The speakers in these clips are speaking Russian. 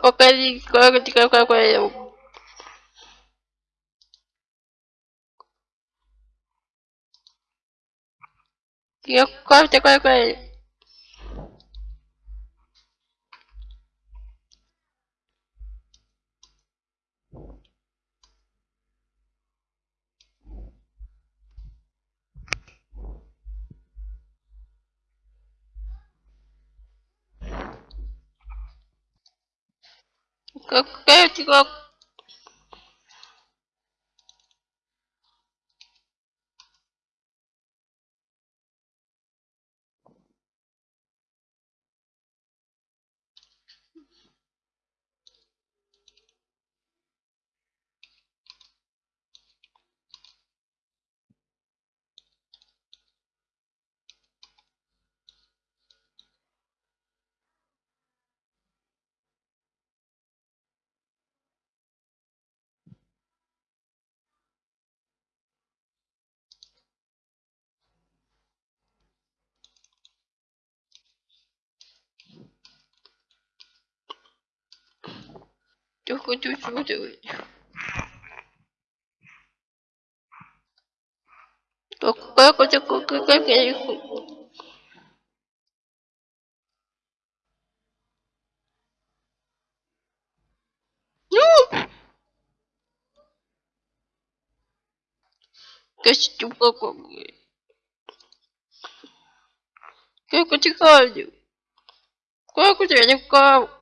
Qualquer coisa de qualquer coisa. E eu corto a coisa com ele. 깨, 깨, 지각. Я хочу смотреть. Только как это, как, как, я их... Ну! Костюм какой, блядь. Как у тебя? Как у тебя не в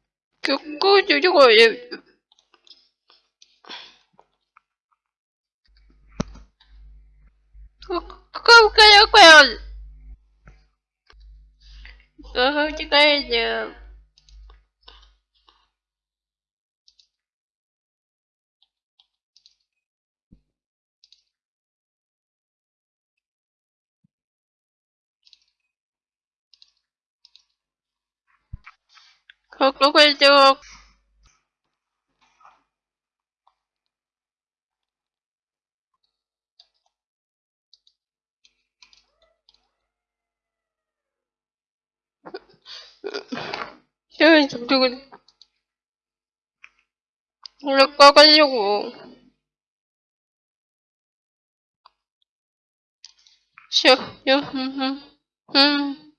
Какой такой? Какой такой? Какой такой? 고 구글족 시험이 접촉을 원래 꺼가려고 시험 음, 음, 음.